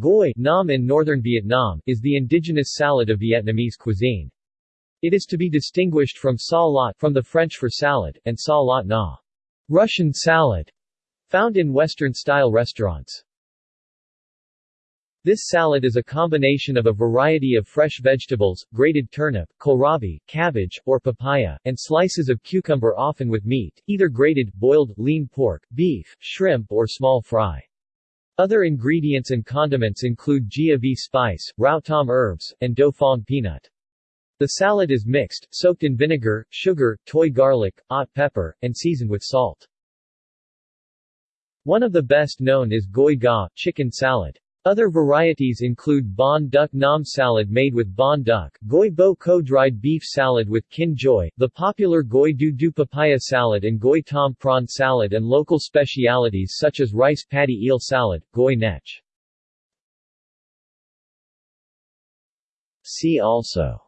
Goi nam in northern Vietnam is the indigenous salad of Vietnamese cuisine. It is to be distinguished from salad from the French for salad, and sa salat na Russian salad, found in Western-style restaurants. This salad is a combination of a variety of fresh vegetables, grated turnip, kohlrabi, cabbage, or papaya, and slices of cucumber often with meat, either grated, boiled, lean pork, beef, shrimp or small fry. Other ingredients and condiments include gia vi spice, rau thom herbs, and do peanut. The salad is mixed, soaked in vinegar, sugar, toy garlic, hot pepper, and seasoned with salt. One of the best known is goi ga, chicken salad. Other varieties include bon duc nam salad made with bon duc, goi bo kho dried beef salad with kinh gioi, the popular goi du du papaya salad and goi tom prawn salad and local specialities such as rice paddy eel salad, goi nech. See also.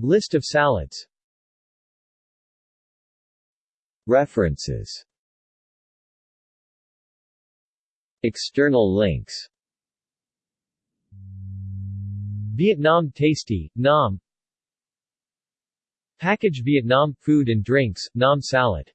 List of salads. References External links. Vietnam Tasty, Nam. Package Vietnam Food and Drinks, Nam Salad